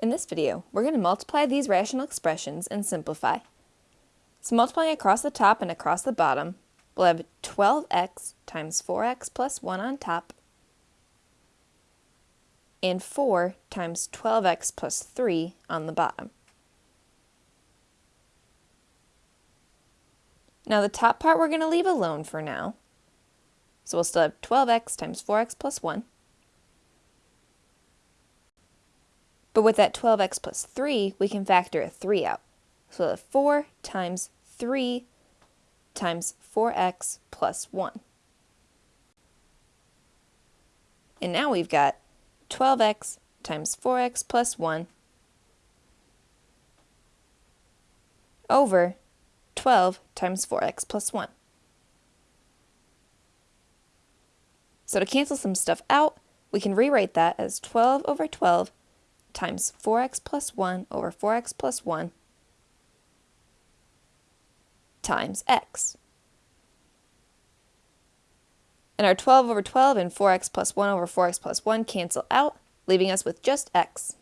In this video, we're going to multiply these rational expressions and simplify. So multiplying across the top and across the bottom, we'll have 12x times 4x plus 1 on top, and 4 times 12x plus 3 on the bottom. Now the top part we're going to leave alone for now. So we'll still have 12x times 4x plus 1. But with that 12x plus 3, we can factor a 3 out. So we'll have 4 times 3 times 4x plus 1. And now we've got 12x times 4x plus 1 over 12 times 4x plus 1. So to cancel some stuff out, we can rewrite that as 12 over 12 times 4x plus 1 over 4x plus 1 times x. And our 12 over 12 and 4x plus 1 over 4x plus 1 cancel out, leaving us with just x.